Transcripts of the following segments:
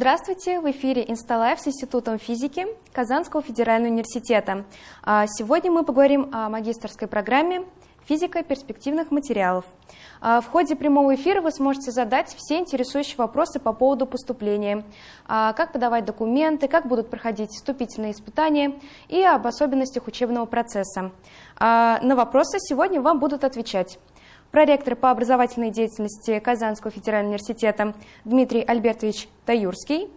Здравствуйте! В эфире «Insta Live» с Институтом физики Казанского федерального университета. А, сегодня мы поговорим о магистрской программе «Физика перспективных материалов». А, в ходе прямого эфира вы сможете задать все интересующие вопросы по поводу поступления, а, как подавать документы, как будут проходить вступительные испытания и об особенностях учебного процесса. На вопросы сегодня вам будут отвечать проректор по образовательной деятельности Казанского федерального университета Дмитрий Альбертович Таюрский,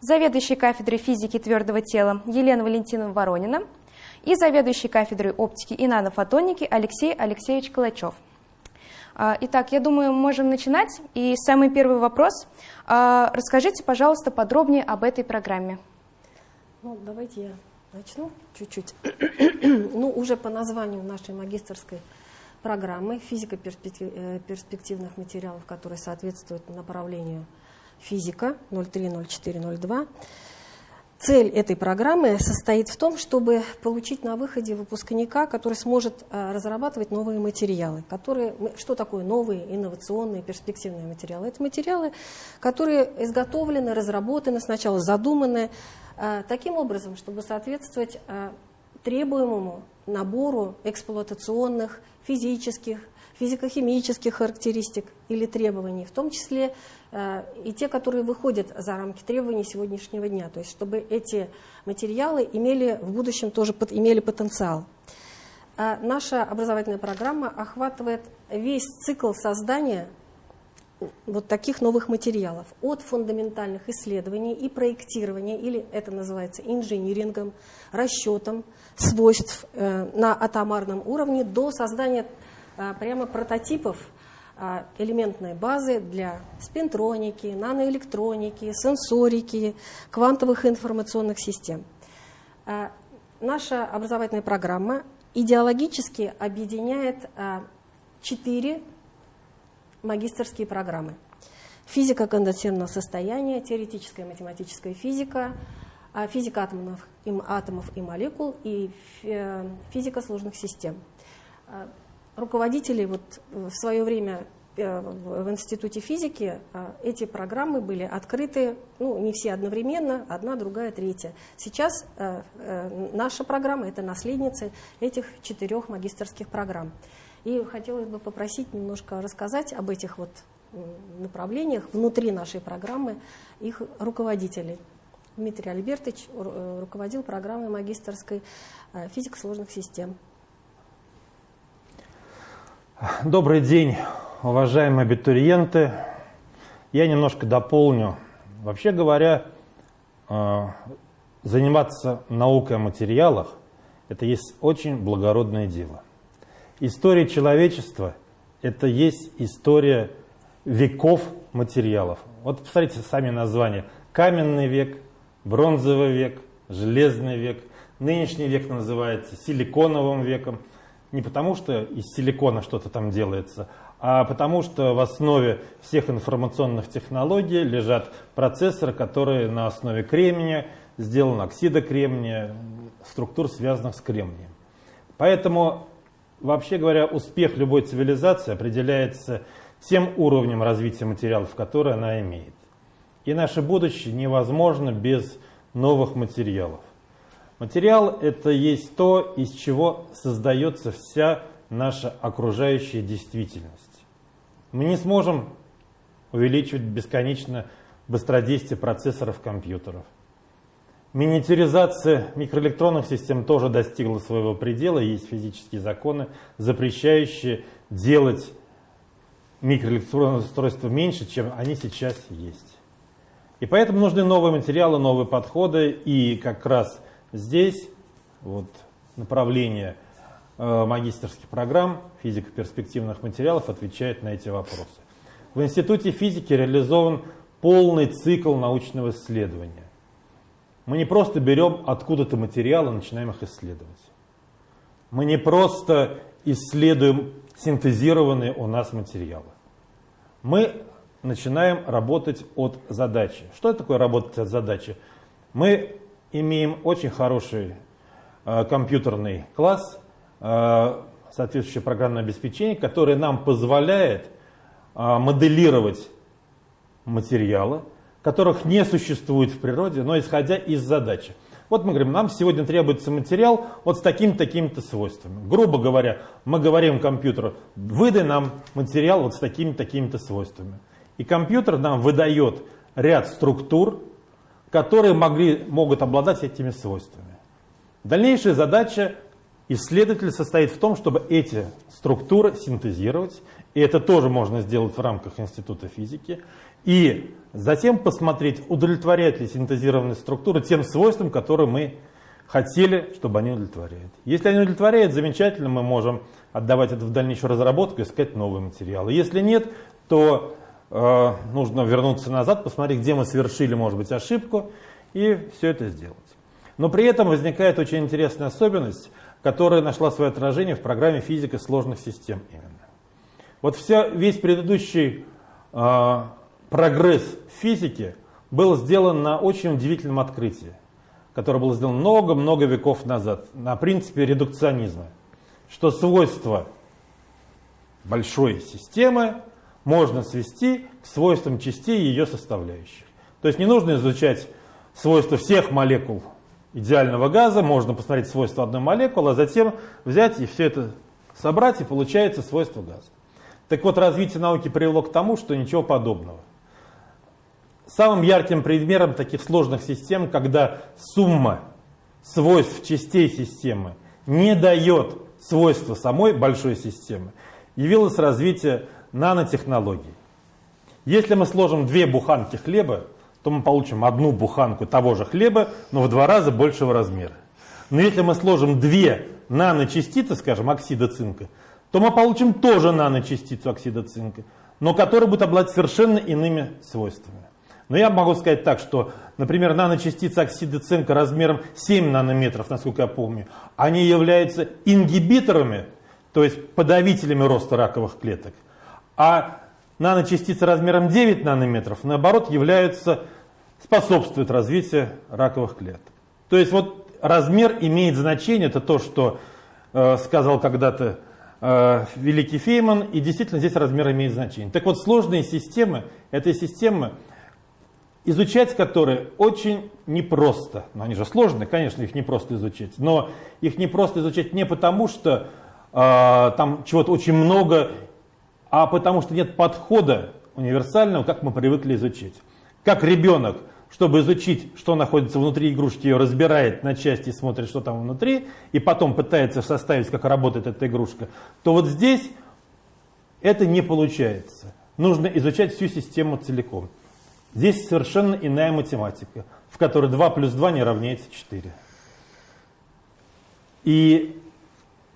заведующий кафедрой физики твердого тела Елена Валентиновна Воронина и заведующий кафедрой оптики и нанофотоники Алексей Алексеевич Калачев. А, итак, я думаю, можем начинать. И самый первый вопрос. А, расскажите, пожалуйста, подробнее об этой программе. Ну, давайте я начну чуть-чуть. ну, уже по названию нашей магистрской программы физика э, перспективных материалов, которые соответствуют направлению физика 030402. Цель этой программы состоит в том, чтобы получить на выходе выпускника, который сможет э, разрабатывать новые материалы. Которые, что такое новые, инновационные, перспективные материалы? Это материалы, которые изготовлены, разработаны, сначала задуманы э, таким образом, чтобы соответствовать требуемому набору эксплуатационных физических, физико-химических характеристик или требований, в том числе э, и те, которые выходят за рамки требований сегодняшнего дня, то есть чтобы эти материалы имели в будущем тоже имели потенциал. А наша образовательная программа охватывает весь цикл создания вот таких новых материалов, от фундаментальных исследований и проектирования, или это называется инжинирингом, расчетом свойств э, на атомарном уровне до создания э, прямо прототипов э, элементной базы для спинтроники, наноэлектроники, сенсорики, квантовых информационных систем. Наша образовательная программа идеологически объединяет четыре магистрские программы. Физика конденсированного состояния, теоретическая математическая физика, а, физика атомов, атомов и молекул и э, физика сложных систем. А, руководители вот в свое время э, в Институте физики а, эти программы были открыты, ну, не все одновременно, одна, другая, третья. Сейчас э, наша программа – это наследница этих четырех магистрских программ. И хотелось бы попросить немножко рассказать об этих вот направлениях внутри нашей программы их руководителей. Дмитрий Альбертович э, руководил программой магистрской э, физика сложных систем. Добрый день, уважаемые абитуриенты. Я немножко дополню. Вообще говоря, э, заниматься наукой о материалах – это есть очень благородное дело. История человечества – это есть история веков материалов. Вот посмотрите сами названия. Каменный век, бронзовый век, железный век. Нынешний век называется силиконовым веком. Не потому, что из силикона что-то там делается, а потому что в основе всех информационных технологий лежат процессоры, которые на основе кремния, сделан оксида кремния, структур, связанных с кремнием. Поэтому, вообще говоря, успех любой цивилизации определяется тем уровнем развития материалов, которые она имеет. И наше будущее невозможно без новых материалов. Материал – это есть то, из чего создается вся наша окружающая действительность. Мы не сможем увеличивать бесконечно быстродействие процессоров компьютеров. Миниатюризация микроэлектронных систем тоже достигла своего предела. Есть физические законы, запрещающие делать микроэлектронные устройства меньше, чем они сейчас есть. И поэтому нужны новые материалы, новые подходы. И как раз здесь вот, направление э, магистрских программ физика перспективных материалов отвечает на эти вопросы. В Институте физики реализован полный цикл научного исследования. Мы не просто берем откуда-то материалы и начинаем их исследовать. Мы не просто исследуем синтезированные у нас материалы. Мы начинаем работать от задачи. Что такое работать от задачи? Мы имеем очень хороший э, компьютерный класс, э, соответствующее программное обеспечение, которое нам позволяет э, моделировать материалы, которых не существует в природе, но исходя из задачи. Вот мы говорим, нам сегодня требуется материал вот с такими такими-то свойствами. Грубо говоря, мы говорим компьютеру, выдай нам материал вот с такими такими-то свойствами. И компьютер нам выдает ряд структур, которые могли, могут обладать этими свойствами. Дальнейшая задача исследователя состоит в том, чтобы эти структуры синтезировать, и это тоже можно сделать в рамках Института физики, и затем посмотреть, удовлетворяют ли синтезированные структуры тем свойствам, которые мы хотели, чтобы они удовлетворяют. Если они удовлетворяют, замечательно, мы можем отдавать это в дальнейшую разработку, искать новые материалы. Если нет, то э, нужно вернуться назад, посмотреть, где мы совершили, может быть, ошибку, и все это сделать. Но при этом возникает очень интересная особенность, которая нашла свое отражение в программе физика сложных систем именно. Вот вся, весь предыдущий э, прогресс физики был сделан на очень удивительном открытии, которое было сделано много-много веков назад, на принципе редукционизма, что свойства большой системы можно свести к свойствам частей ее составляющих. То есть не нужно изучать свойства всех молекул идеального газа, можно посмотреть свойства одной молекулы, а затем взять и все это собрать, и получается свойство газа. Так вот, развитие науки привело к тому, что ничего подобного. Самым ярким примером таких сложных систем, когда сумма свойств частей системы не дает свойства самой большой системы, явилось развитие нанотехнологий. Если мы сложим две буханки хлеба, то мы получим одну буханку того же хлеба, но в два раза большего размера. Но если мы сложим две наночастицы, скажем, оксида цинка, то мы получим тоже наночастицу оксида цинка, но которая будет обладать совершенно иными свойствами. Но я могу сказать так, что, например, наночастицы оксида цинка размером 7 нанометров, насколько я помню, они являются ингибиторами, то есть подавителями роста раковых клеток. А наночастицы размером 9 нанометров, наоборот, являются, способствуют развитию раковых клеток. То есть вот размер имеет значение, это то, что э, сказал когда-то э, великий Фейман, и действительно здесь размер имеет значение. Так вот, сложные системы, это системы, изучать которые очень непросто. Но они же сложные, конечно, их непросто изучать. Но их непросто изучать не потому, что э, там чего-то очень много а потому что нет подхода универсального, как мы привыкли изучить. Как ребенок, чтобы изучить, что находится внутри игрушки, ее разбирает на части и смотрит, что там внутри, и потом пытается составить, как работает эта игрушка, то вот здесь это не получается. Нужно изучать всю систему целиком. Здесь совершенно иная математика, в которой 2 плюс 2 не равняется 4. И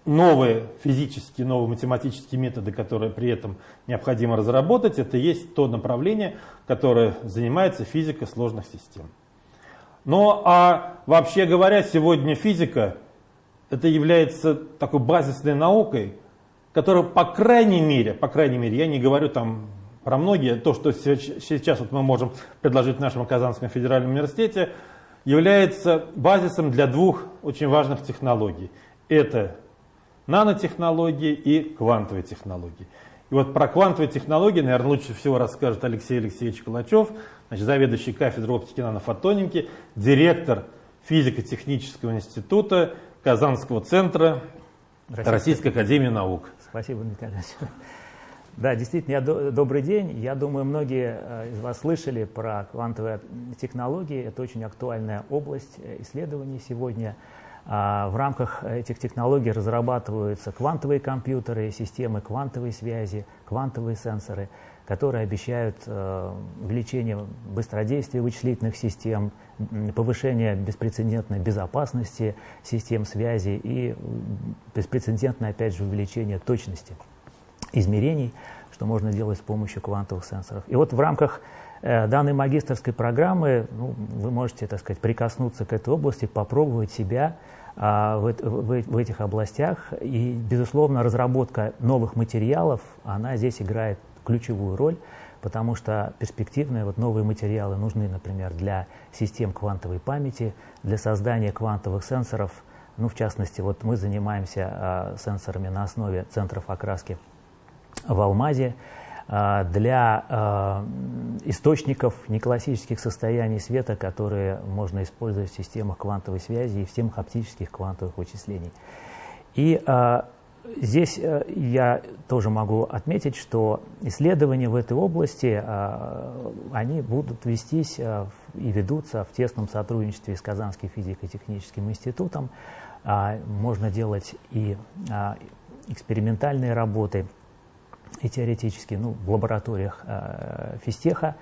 новые физические, новые математические методы, которые при этом необходимо разработать, это есть то направление, которое занимается физикой сложных систем. Но а вообще говоря, сегодня физика это является такой базисной наукой, которая по крайней мере, по крайней мере, я не говорю там про многие, то, что сейчас вот мы можем предложить в нашем Казанском федеральном университете, является базисом для двух очень важных технологий. Это нанотехнологии и квантовые технологии. И вот про квантовые технологии, наверное, лучше всего расскажет Алексей Алексеевич Калачев, значит, заведующий кафедрой оптики нанофотоники, директор физико-технического института Казанского центра Российской, Российской Академии Наук. Спасибо, Дмитрий Да, действительно, я, добрый день. Я думаю, многие э, из вас слышали про квантовые технологии. Это очень актуальная область э, исследований сегодня. А, в рамках этих технологий разрабатываются квантовые компьютеры, системы квантовой связи, квантовые сенсоры, которые обещают э, увеличение быстродействия вычислительных систем, повышение беспрецедентной безопасности систем связи и беспрецедентное, опять же, увеличение точности измерений, что можно делать с помощью квантовых сенсоров. И вот в рамках э, данной магистрской программы ну, вы можете, так сказать, прикоснуться к этой области, попробовать себя в, в, в этих областях. И, безусловно, разработка новых материалов, она здесь играет ключевую роль, потому что перспективные вот новые материалы нужны, например, для систем квантовой памяти, для создания квантовых сенсоров. Ну, в частности, вот мы занимаемся а, сенсорами на основе центров окраски в Алмазе. Для источников неклассических состояний света, которые можно использовать в системах квантовой связи и в системах оптических квантовых вычислений. И Здесь э, я тоже могу отметить, что исследования в этой области, э, они будут вестись э, и ведутся в тесном сотрудничестве с Казанским физико-техническим институтом. А, можно делать и экспериментальные работы, и теоретические, ну, в лабораториях физтеха,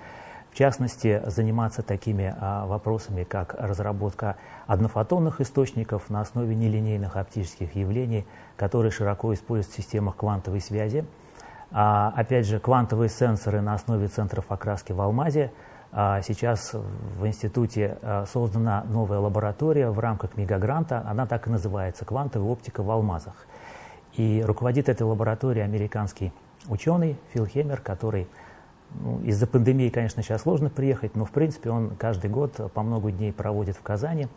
в частности, заниматься такими а, вопросами, как разработка однофотонных источников на основе нелинейных оптических явлений, которые широко используются в системах квантовой связи. А, опять же, квантовые сенсоры на основе центров окраски в алмазе. А, сейчас в институте а, создана новая лаборатория в рамках мегагранта, она так и называется «Квантовая оптика в алмазах». И руководит этой лабораторией американский ученый Фил Хемер, который ну, из-за пандемии, конечно, сейчас сложно приехать, но в принципе он каждый год по много дней проводит в Казани.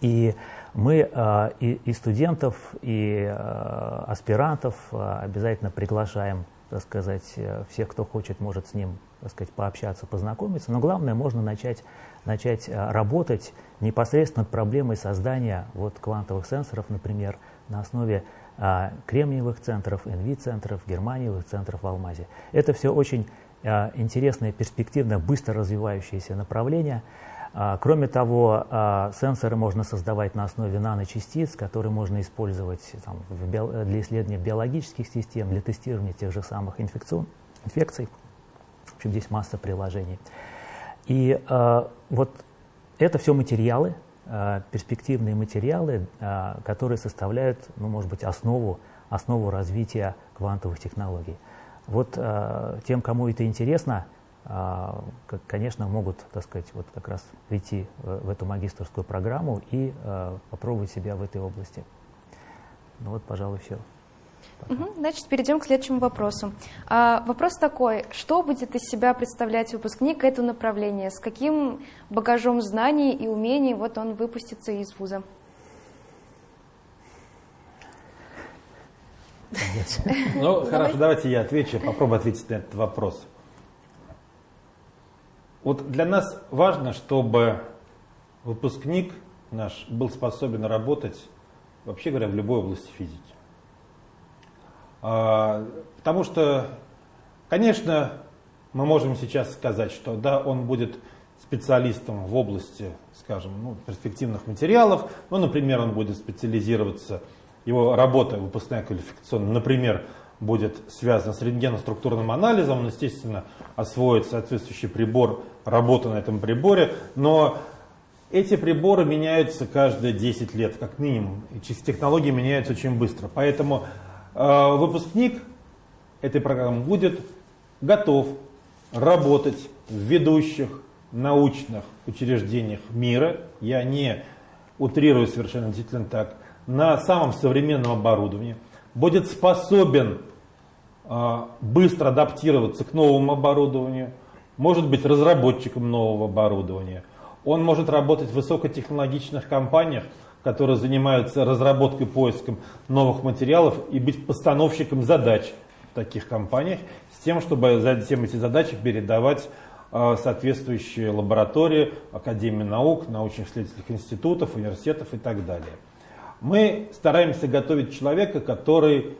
И мы э, и, и студентов, и э, аспирантов э, обязательно приглашаем, так сказать, всех, кто хочет, может с ним, так сказать, пообщаться, познакомиться. Но главное, можно начать, начать работать непосредственно над проблемой создания вот, квантовых сенсоров, например, на основе кремниевых центров, NV-центров, германиевых центров в Алмазе. Это все очень интересное, перспективное, быстро развивающееся направление – а, кроме того, а, сенсоры можно создавать на основе наночастиц, которые можно использовать там, для исследования биологических систем, для тестирования тех же самых инфекций. В общем, здесь масса приложений. И вот это все материалы, перспективные материалы, э, которые составляют, ну, может быть, основу, основу развития квантовых технологий. Вот э, тем, кому это интересно, конечно, могут, так сказать, вот как раз прийти в эту магистрскую программу и попробовать себя в этой области. Ну вот, пожалуй, все. Угу, значит, перейдем к следующему вопросу. А, вопрос такой, что будет из себя представлять выпускник это направление? С каким багажом знаний и умений вот он выпустится из вуза? Ну, хорошо, давайте я отвечу, попробую ответить на этот вопрос. Вот для нас важно, чтобы выпускник наш был способен работать, вообще говоря, в любой области физики. А, потому что, конечно, мы можем сейчас сказать, что да, он будет специалистом в области, скажем, ну, перспективных материалов, ну, например, он будет специализироваться, его работа выпускная квалификационная, например, будет связано с рентгеноструктурным анализом, он, естественно, освоит соответствующий прибор, работу на этом приборе, но эти приборы меняются каждые 10 лет, как минимум, и технологии меняются очень быстро. Поэтому выпускник этой программы будет готов работать в ведущих научных учреждениях мира, я не утрирую совершенно действительно так, на самом современном оборудовании, будет способен а, быстро адаптироваться к новому оборудованию, может быть разработчиком нового оборудования. Он может работать в высокотехнологичных компаниях, которые занимаются разработкой, поиском новых материалов и быть постановщиком задач в таких компаниях с тем, чтобы затем эти задачи передавать а, соответствующие лаборатории, Академии наук, научно-исследовательских институтов, университетов и так далее. Мы стараемся готовить человека, который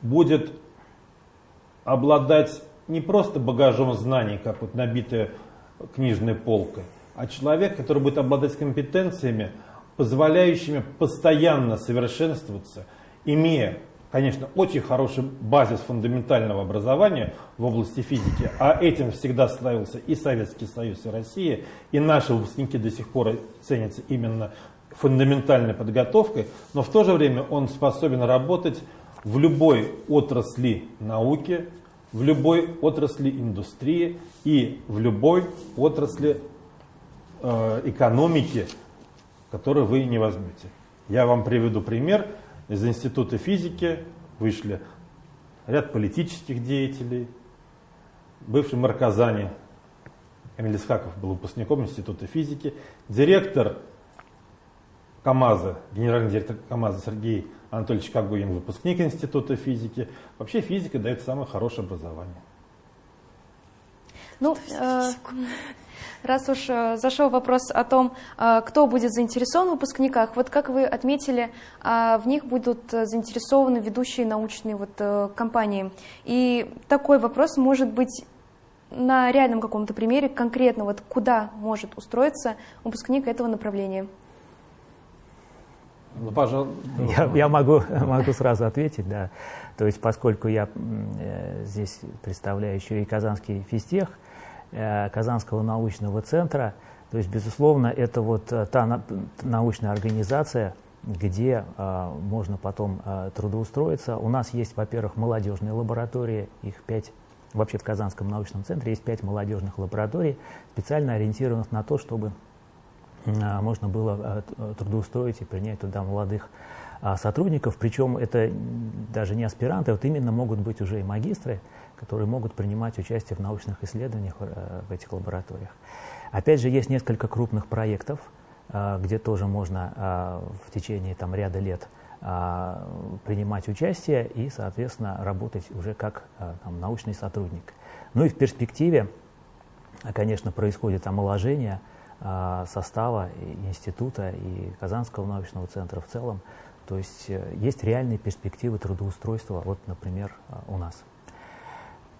будет обладать не просто багажом знаний, как вот набитая книжная полка, а человек, который будет обладать компетенциями, позволяющими постоянно совершенствоваться, имея, конечно, очень хороший базис фундаментального образования в области физики, а этим всегда славился и Советский Союз, и Россия, и наши выпускники до сих пор ценятся именно фундаментальной подготовкой, но в то же время он способен работать в любой отрасли науки, в любой отрасли индустрии и в любой отрасли э, экономики, которую вы не возьмете. Я вам приведу пример. Из Института физики вышли ряд политических деятелей. Бывший мэр Казани Эмиль Исхаков был выпускником Института физики. Директор КАМАЗа, генеральный директор КАМАЗа Сергей Анатольевич Кагуин, выпускник Института физики. Вообще физика дает самое хорошее образование. Ну, э, раз уж э, зашел вопрос о том, э, кто будет заинтересован в выпускниках, вот как вы отметили, э, в них будут заинтересованы ведущие научные вот, э, компании. И такой вопрос может быть на реальном каком-то примере, конкретно вот куда может устроиться выпускник этого направления. Ну, пожалуйста. Я, я могу, могу сразу ответить, да. То есть, поскольку я э, здесь представляю еще и Казанский физтех, э, Казанского научного центра, то есть, безусловно, это вот э, та на, научная организация, где э, можно потом э, трудоустроиться. У нас есть, во-первых, молодежные лаборатории, их пять Вообще в Казанском научном центре есть пять молодежных лабораторий, специально ориентированных на то, чтобы а, можно было а, трудоустроить и принять туда молодых сотрудников. Причем это даже не аспиранты, вот именно могут быть уже и магистры, которые могут принимать участие в научных исследованиях в этих лабораториях. Опять же, есть несколько крупных проектов, где тоже можно в течение там, ряда лет принимать участие и, соответственно, работать уже как там, научный сотрудник. Ну и в перспективе, конечно, происходит омоложение – а, состава института и Казанского научного центра в целом. То есть э, есть реальные перспективы трудоустройства, вот, например, а, у нас.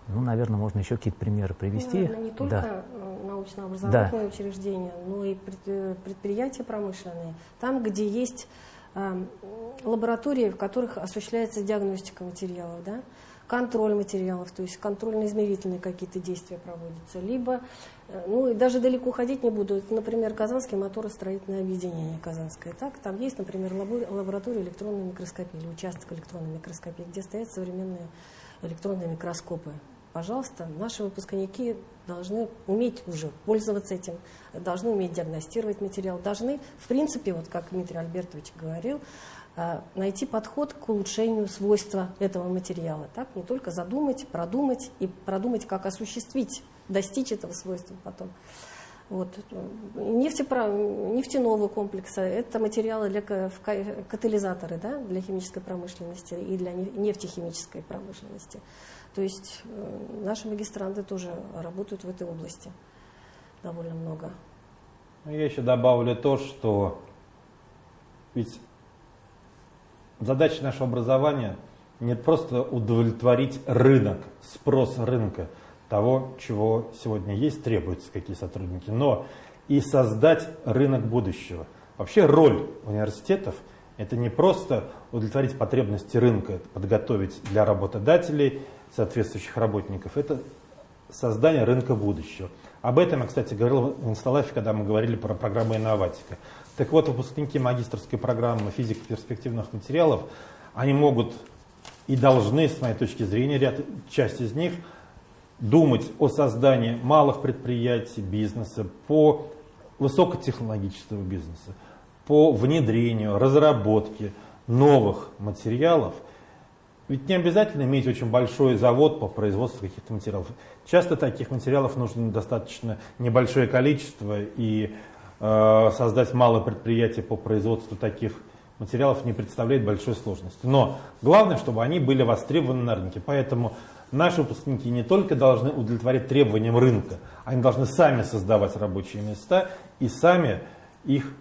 Ну, наверное, можно еще какие-то примеры привести. Наверное, не только да. Э, научно-образовательные да. учреждения, но и э, предприятия промышленные. Там, где есть э, лаборатории, в которых осуществляется диагностика материалов, да, контроль материалов, то есть контрольно-измерительные какие-то действия проводятся, либо Э, ну и даже далеко ходить не буду. Например, Казанский моторостроительное объединение Казанское. Так, там есть, например, лаборатория электронной микроскопии или участок электронной микроскопии, где стоят современные электронные микроскопы. Пожалуйста, наши выпускники должны уметь уже пользоваться этим, должны уметь диагностировать материал, должны, в принципе, вот как Дмитрий Альбертович говорил, э, найти подход к улучшению свойства этого материала. Так, не только задумать, продумать и продумать, как осуществить достичь этого свойства потом. Вот. Нефтепро... Нефтяного комплекса – это материалы для катализаторы да, для химической промышленности и для нефтехимической промышленности. То есть э, наши магистранты тоже работают в этой области довольно много. Ну, я еще добавлю то, что ведь задача нашего образования не просто удовлетворить рынок, спрос рынка – того, чего сегодня есть, требуются какие сотрудники, но и создать рынок будущего. Вообще роль университетов – это не просто удовлетворить потребности рынка, подготовить для работодателей соответствующих работников, это создание рынка будущего. Об этом я, кстати, говорил в инсталлафе, когда мы говорили про программу «Инноватика». Так вот, выпускники магистрской программы физики перспективных материалов, они могут и должны, с моей точки зрения, ряд, часть из них – думать о создании малых предприятий, бизнеса, по высокотехнологического бизнеса, по внедрению, разработке новых материалов. Ведь не обязательно иметь очень большой завод по производству каких-то материалов. Часто таких материалов нужно достаточно небольшое количество, и э, создать малое предприятие по производству таких материалов не представляет большой сложности. Но главное, чтобы они были востребованы на рынке. Поэтому наши выпускники не только должны удовлетворять требованиям рынка, они должны сами создавать рабочие места и сами их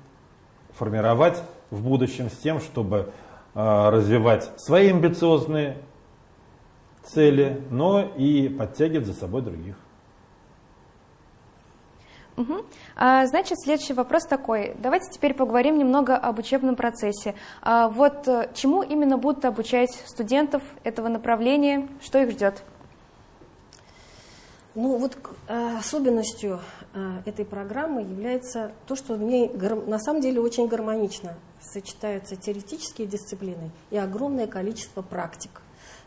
формировать в будущем с тем, чтобы э, развивать свои амбициозные цели, но и подтягивать за собой других. Угу. А, значит, следующий вопрос такой. Давайте теперь поговорим немного об учебном процессе. А, вот э, чему именно будут обучать студентов этого направления, что их ждет? Ну вот э, особенностью э, этой программы является то, что в ней на самом деле очень гармонично сочетаются теоретические дисциплины и огромное количество практик.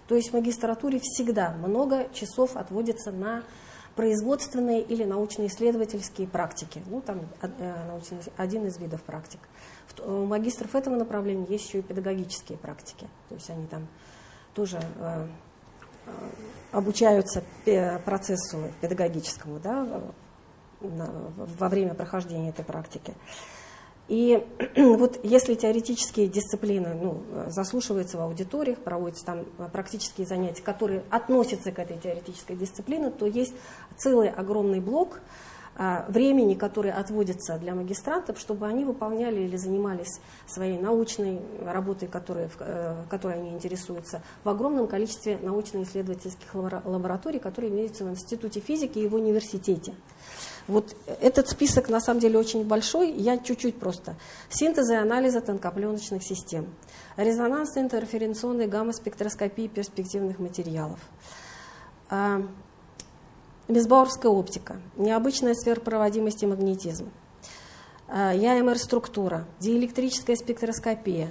То есть в магистратуре всегда много часов отводится на производственные или научно-исследовательские практики. Ну, там э, один из видов практик. У магистров этого направления есть еще и педагогические практики. То есть они там тоже э, э, обучаются процессу педагогическому да, во время прохождения этой практики. И вот если теоретические дисциплины ну, заслушиваются в аудиториях, проводятся там практические занятия, которые относятся к этой теоретической дисциплине, то есть целый огромный блок времени, которое отводится для магистрантов, чтобы они выполняли или занимались своей научной работой, которой, э, которой они интересуются, в огромном количестве научно-исследовательских лабораторий, которые имеются в Институте физики и в университете. Вот этот список на самом деле очень большой, я чуть-чуть просто. Синтез и анализа тонкопленочных систем, резонансная интерференционная гамма-спектроскопия перспективных материалов, Безбауэрская оптика, необычная сверхпроводимость и магнетизм, а, ЯМР-структура, диэлектрическая спектроскопия,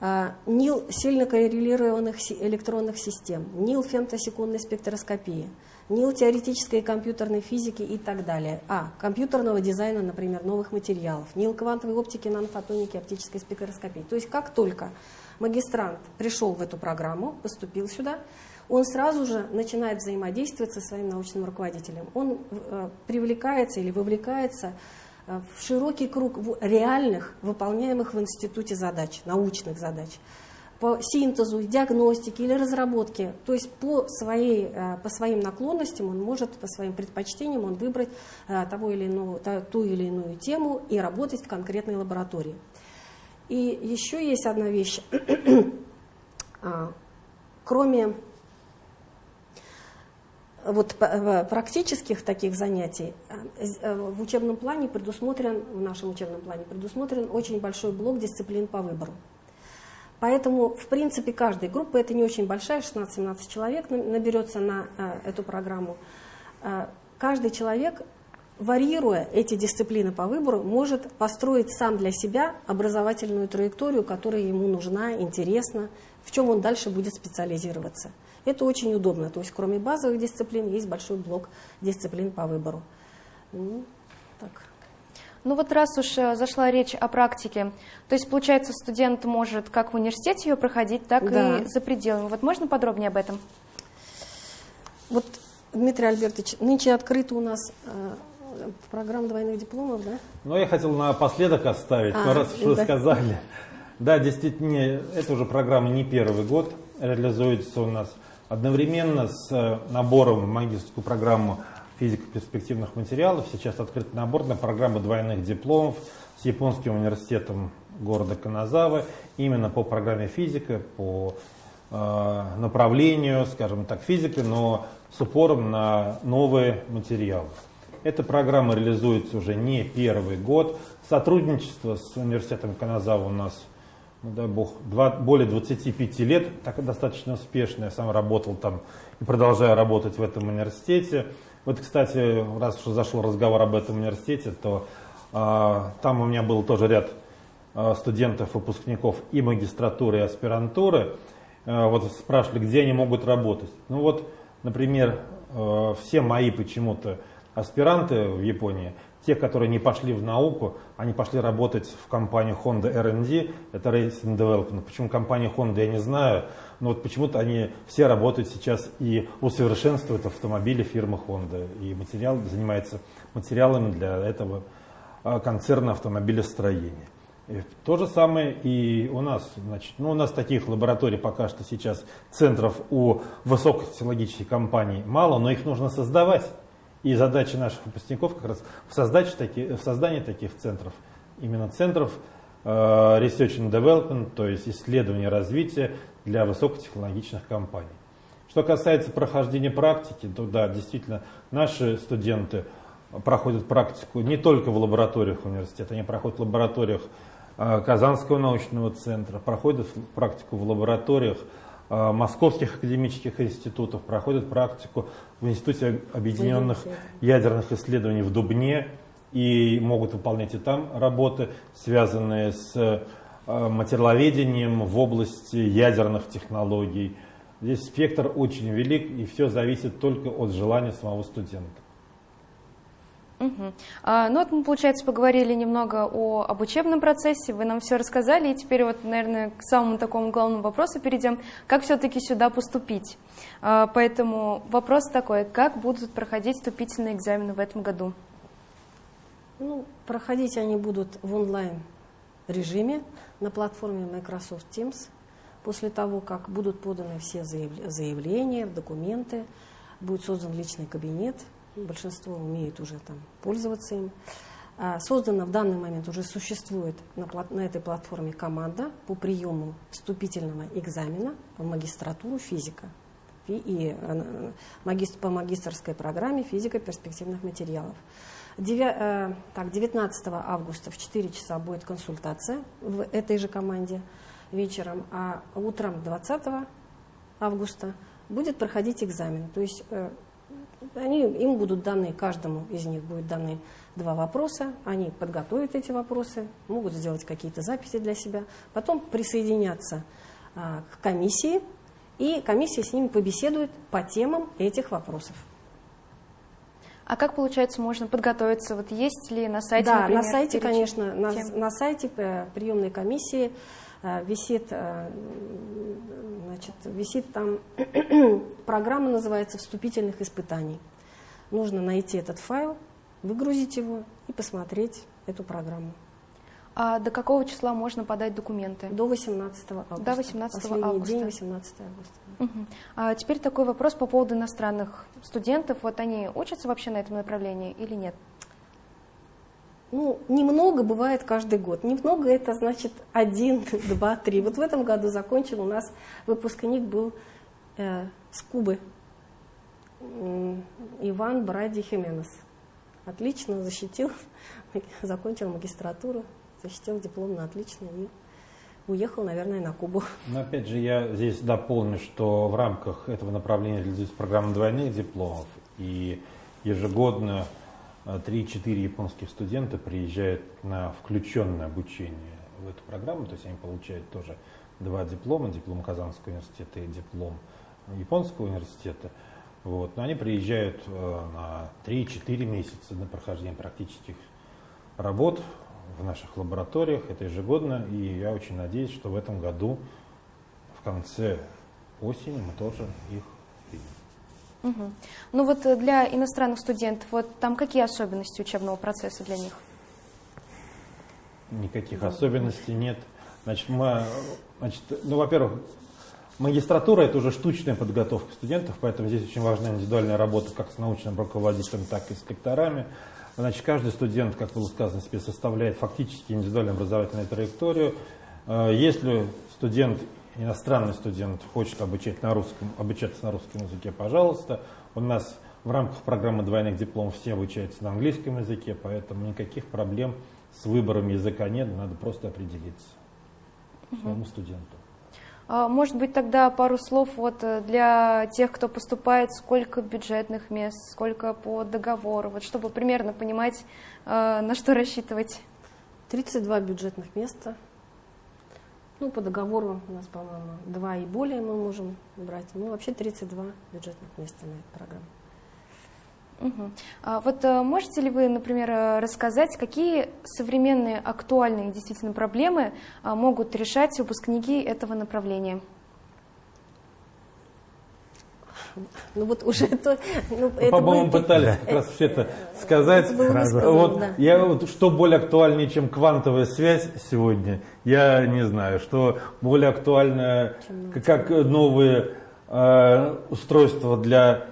а, НИЛ сильно коррелированных электронных систем, НИЛ фемтосекундной спектроскопии – НИЛ теоретической компьютерной физики и так далее. А. Компьютерного дизайна, например, новых материалов. НИЛ квантовой оптики, нанофотоники, оптической спектроскопии. То есть как только магистрант пришел в эту программу, поступил сюда, он сразу же начинает взаимодействовать со своим научным руководителем. Он э, привлекается или вовлекается э, в широкий круг реальных, выполняемых в институте задач, научных задач по синтезу, диагностике или разработке. То есть по, своей, э, по своим наклонностям он может, по своим предпочтениям он выбрать того или иного, ту или иную тему и работать в конкретной лаборатории. И еще есть одна вещь. А, кроме вот практических таких занятий э, в учебном плане предусмотрен, в нашем учебном плане предусмотрен очень большой блок дисциплин по выбору. Поэтому, в принципе, каждая группа, это не очень большая, 16-17 человек наберется на э, эту программу, э, каждый человек, варьируя эти дисциплины по выбору, может построить сам для себя образовательную траекторию, которая ему нужна, интересна, в чем он дальше будет специализироваться. Это очень удобно. То есть, кроме базовых дисциплин, есть большой блок дисциплин по выбору. Ну, так. Ну вот раз уж э, зашла речь о практике, то есть, получается, студент может как в университете ее проходить, так да. и за пределами. Вот можно подробнее об этом? Вот, Дмитрий Альбертович, нынче открыта у нас э, программа двойных дипломов, да? Ну, я хотел напоследок оставить, а, но раз уж да. сказали. Да, действительно, это уже программа не первый год реализуется у нас. Одновременно с э, набором в магистрскую программу физика перспективных материалов. Сейчас открыт набор на программы двойных дипломов с Японским университетом города Каназавы. Именно по программе физика, по э, направлению, скажем так, физики, но с упором на новые материалы. Эта программа реализуется уже не первый год. Сотрудничество с университетом Каназава у нас, ну дай бог, два, более 25 лет, так достаточно успешно. Я сам работал там и продолжаю работать в этом университете. Вот, кстати, раз уж зашел разговор об этом университете, то а, там у меня был тоже ряд а, студентов, выпускников и магистратуры, и аспирантуры. А, вот спрашивали, где они могут работать. Ну вот, например, а, все мои почему-то аспиранты в Японии, те, которые не пошли в науку, они пошли работать в компанию Honda R&D, это Racing Development. Почему компания Honda, я не знаю, но вот почему-то они все работают сейчас и усовершенствуют автомобили фирмы Honda. И материал занимается материалами для этого а, концерна автомобилестроения. И то же самое и у нас. Значит, ну, у нас таких лабораторий пока что сейчас, центров у высокотехнологических компаний мало, но их нужно создавать. И задача наших выпускников как раз в, таки, в создании таких центров, именно центров э, Research and Development, то есть исследования развития для высокотехнологичных компаний. Что касается прохождения практики, то да, действительно, наши студенты проходят практику не только в лабораториях университета, они проходят в лабораториях э, Казанского научного центра, проходят практику в лабораториях московских академических институтов, проходят практику в Институте объединенных ядерных исследований в Дубне и могут выполнять и там работы, связанные с э, материаловедением в области ядерных технологий. Здесь спектр очень велик, и все зависит только от желания самого студента. Угу. А, ну вот мы, получается, поговорили немного о, об учебном процессе, вы нам все рассказали, и теперь вот, наверное, к самому такому главному вопросу перейдем, как все-таки сюда поступить. А, поэтому вопрос такой, как будут проходить вступительные экзамены в этом году? Ну, проходить они будут в онлайн режиме на платформе Microsoft Teams. После того, как будут поданы все заявления, документы, будет создан личный кабинет, большинство умеет уже там пользоваться им. А, создана в данный момент, уже существует на, на этой платформе команда по приему вступительного экзамена в магистратуру физика и э, по магистрской программе физика перспективных материалов. 9, так, 19 августа в 4 часа будет консультация в этой же команде вечером, а утром 20 августа будет проходить экзамен. То есть э, они, им будут даны, каждому из них будет даны два вопроса, они подготовят эти вопросы, могут сделать какие-то записи для себя, потом присоединятся а, к комиссии, и комиссия с ними побеседует по темам этих вопросов. А как, получается, можно подготовиться? Вот есть ли на сайте, Да, например, на сайте, конечно, на, на сайте приемной комиссии висит, э, значит, висит там программа, называется «Вступительных испытаний». Нужно найти этот файл, выгрузить его и посмотреть эту программу. А до какого числа можно подать документы? До 18 августа. До 18 Последний августа. день 18 августа. Угу. А теперь такой вопрос по поводу иностранных студентов. Вот они учатся вообще на этом направлении или нет? Ну, немного бывает каждый год. Немного это значит один, два, три. Вот в этом году закончил у нас выпускник был э, с Кубы. Иван Бради Хименес. Отлично защитил, закончил магистратуру, защитил диплом на отлично и уехал, наверное, на Кубу. Но опять же, я здесь дополню, что в рамках этого направления реализуется программа двойных дипломов, и ежегодно 3-4 э, японских студента приезжают на включенное обучение в эту программу, то есть они получают тоже два диплома, диплом Казанского университета и диплом Японского университета. Вот. Но они приезжают э, на 3-4 месяца на прохождение практических работ в наших лабораториях. Это ежегодно. И я очень надеюсь, что в этом году, в конце осени, мы тоже их. Угу. Ну вот э, для иностранных студентов, вот там какие особенности учебного процесса для них? Никаких особенностей нет. Значит, мы, значит, ну, во-первых, Магистратура – это уже штучная подготовка студентов, поэтому здесь очень важна индивидуальная работа как с научным руководителем, так и с лекторами. Значит, каждый студент, как было сказано, себе составляет фактически индивидуальную образовательную траекторию. Э, если студент, иностранный студент, хочет обучать на русском, обучаться на русском языке, пожалуйста. У нас в рамках программы двойных дипломов все обучаются на английском языке, поэтому никаких проблем с выбором языка нет, надо просто определиться своему студенту. А, может быть, тогда пару слов вот э, для тех, кто поступает, сколько бюджетных мест, сколько по договору, вот чтобы примерно понимать, э, на что рассчитывать. 32 бюджетных места. Ну, по договору у нас, по-моему, два и более мы можем брать. Ну, вообще 32 бюджетных места на эту программу. Угу. А вот а, можете ли вы, например, э, рассказать, какие современные актуальные действительно проблемы а, могут решать выпускники этого направления? Ну вот уже это... Ну, ну, По-моему, будет... пытались как раз все это сказать. Это сказано, вот, да. я, вот, что более актуальнее, чем квантовая связь сегодня, я не знаю. Что более актуально, как новые э, устройства для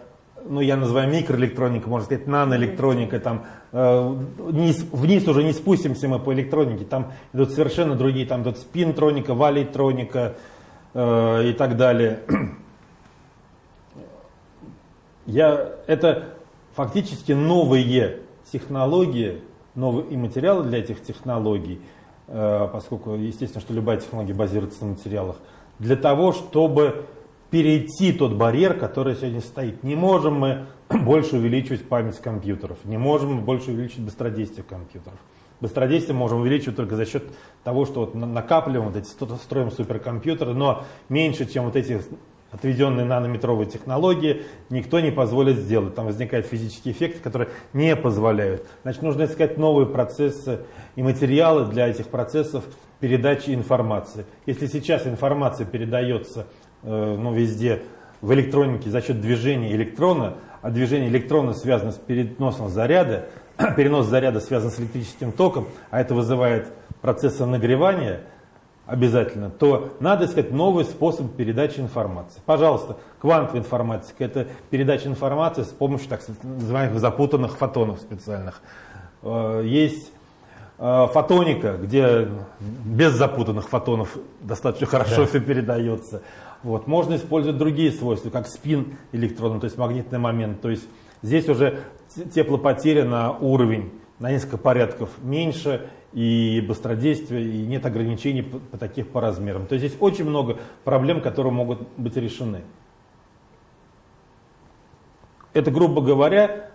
ну, я называю микроэлектроника, можно сказать, наноэлектроника, там, э, вниз, вниз уже не спустимся мы по электронике, там идут совершенно другие, там идут спинтроника, валейтроника э, и так далее. Я, это фактически новые технологии, новые и материалы для этих технологий, э, поскольку, естественно, что любая технология базируется на материалах, для того, чтобы перейти тот барьер, который сегодня стоит. Не можем мы больше увеличивать память компьютеров, не можем мы больше увеличивать быстродействие компьютеров. Быстродействие можем увеличивать только за счет того, что вот накапливаем вот эти, строим суперкомпьютеры, но меньше, чем вот эти отведенные нанометровые технологии, никто не позволит сделать. Там возникают физические эффекты, которые не позволяют. Значит, нужно искать новые процессы и материалы для этих процессов передачи информации. Если сейчас информация передается Э, ну, везде в электронике за счет движения электрона, а движение электронов связано с переносом заряда, перенос заряда связан с электрическим током, а это вызывает процессы нагревания обязательно, то надо искать новый способ передачи информации. Пожалуйста, квантовая информатика – это передача информации с помощью так называемых запутанных фотонов специальных. Э, есть э, фотоника, где без запутанных фотонов достаточно хорошо да. все передается. Вот. Можно использовать другие свойства, как спин электрона, то есть магнитный момент. То есть здесь уже теплопотеря на уровень на несколько порядков меньше, и быстродействие, и нет ограничений по, по таких по размерам. То есть здесь очень много проблем, которые могут быть решены. Это, грубо говоря,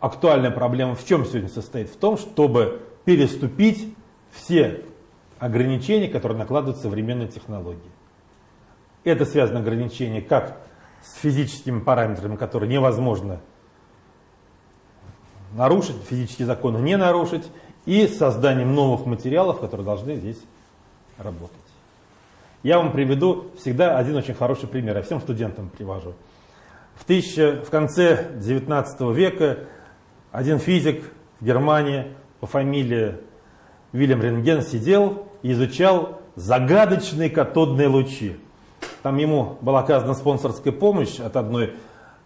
актуальная проблема в чем сегодня состоит? В том, чтобы переступить все ограничения, которые накладывают современные технологии. Это связано ограничение как с физическими параметрами, которые невозможно нарушить, физические законы не нарушить, и созданием новых материалов, которые должны здесь работать. Я вам приведу всегда один очень хороший пример, я всем студентам привожу. В, тысяча, в конце 19 века один физик в Германии по фамилии Вильям Рентген сидел и изучал загадочные катодные лучи. Там ему была оказана спонсорская помощь от одной э,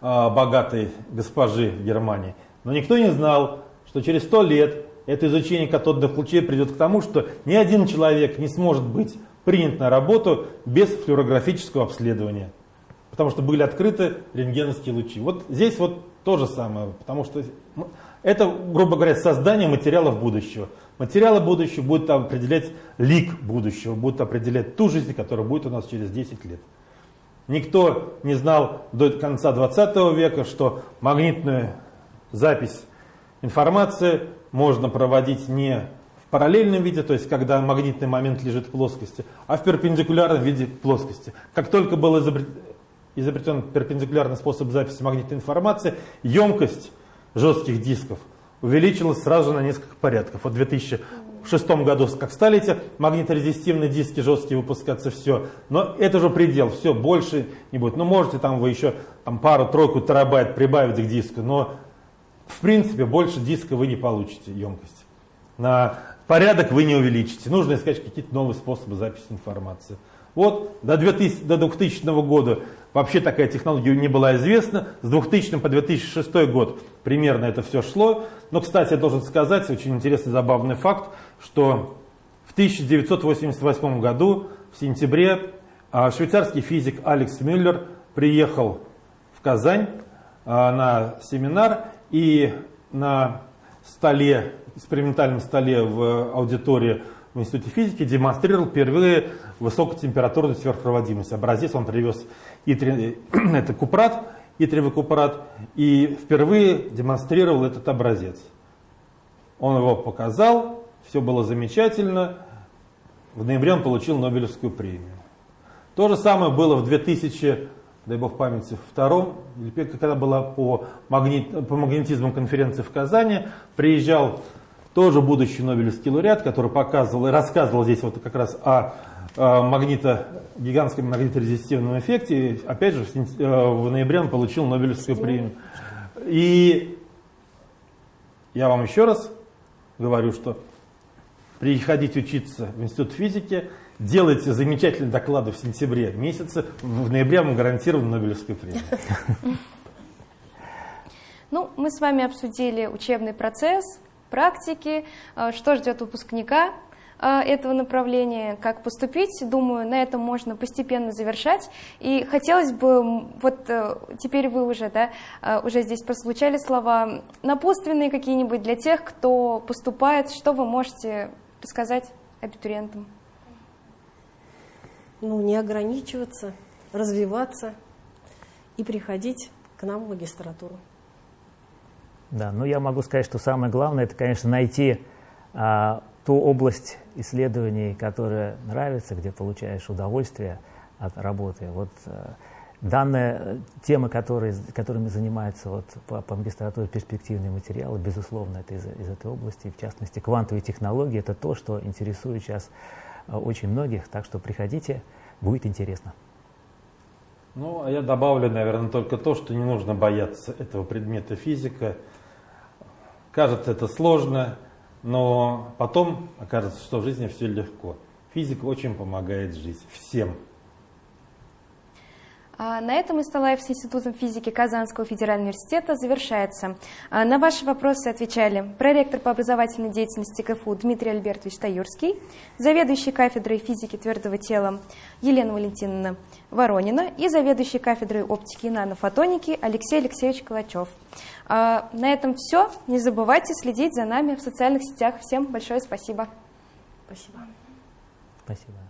богатой госпожи в Германии. Но никто не знал, что через сто лет это изучение катодных лучей придет к тому, что ни один человек не сможет быть принят на работу без флюорографического обследования. Потому что были открыты рентгеновские лучи. Вот здесь вот то же самое, потому что это, грубо говоря, создание материалов будущего. Материалы будущего будут определять лик будущего, будут определять ту жизнь, которая будет у нас через 10 лет. Никто не знал до конца 20 века, что магнитная запись информации можно проводить не в параллельном виде, то есть когда магнитный момент лежит в плоскости, а в перпендикулярном виде плоскости. Как только был изобретен перпендикулярный способ записи магнитной информации, емкость жестких дисков увеличилась сразу на несколько порядков. Вот в 2006 году, как стали эти магниторезистивные диски жесткие выпускаться, все. Но это же предел, все, больше не будет. Ну, можете там вы еще там, пару-тройку терабайт прибавить к диску, но в принципе, больше диска вы не получите емкость. На порядок вы не увеличите. Нужно искать какие-то новые способы записи информации. Вот до 2000, до 2000 года вообще такая технология не была известна. С 2000 по 2006 год примерно это все шло. Но, кстати, я должен сказать, очень интересный, забавный факт, что в 1988 году, в сентябре, а, швейцарский физик Алекс Мюллер приехал в Казань а, на семинар и на столе, экспериментальном столе в аудитории в Институте физики демонстрировал впервые высокотемпературную сверхпроводимость. Образец он привез итри, это купрат, итриевый купрат, и впервые демонстрировал этот образец. Он его показал, все было замечательно. В ноябре он получил Нобелевскую премию. То же самое было в 2000 дай бог памяти, втором, когда была по, магнит, по магнетизму конференции в Казани, приезжал тоже будущий Нобелевский лауреат, который показывал и рассказывал здесь вот как раз о, магнито, гигантском магниторезистивном эффекте. Опять же, в, э, в ноябре он получил Нобелевскую премию. И я вам еще раз говорю, что приходить учиться в Институт физики – делайте замечательные доклады в сентябре месяце, в ноябре вам гарантирован Нобелевскую премию. Ну, мы с вами обсудили учебный процесс, практики, э, что ждет выпускника э, этого направления, как поступить. Думаю, на этом можно постепенно завершать. И хотелось бы, вот э, теперь вы уже, да, уже здесь прозвучали слова, напутственные какие-нибудь для тех, кто поступает, что вы можете рассказать абитуриентам? Ну, не ограничиваться, развиваться и приходить к нам в магистратуру. Да, ну я могу сказать, что самое главное, это, конечно, найти а, ту область исследований, которая нравится, где получаешь удовольствие от работы. Вот а, данная тема, которой, которыми занимаются вот, по, по магистратуре перспективные материалы, безусловно, это из, из этой области, в частности, квантовые технологии, это то, что интересует сейчас очень многих, так что приходите, будет интересно. Ну, а я добавлю, наверное, только то, что не нужно бояться этого предмета физика. Кажется, это сложно, но потом окажется, что в жизни все легко. Физика очень помогает жить всем. А, на этом Исталаев с Институтом физики Казанского федерального университета завершается. А, на ваши вопросы отвечали проректор по образовательной деятельности КФУ Дмитрий Альбертович Таюрский, заведующий кафедрой физики твердого тела Елена Валентиновна Воронина и заведующий кафедрой оптики и нанофотоники Алексей Алексеевич Калачев. А, на этом все. Не забывайте следить за нами в социальных сетях. Всем большое спасибо. Спасибо. Спасибо.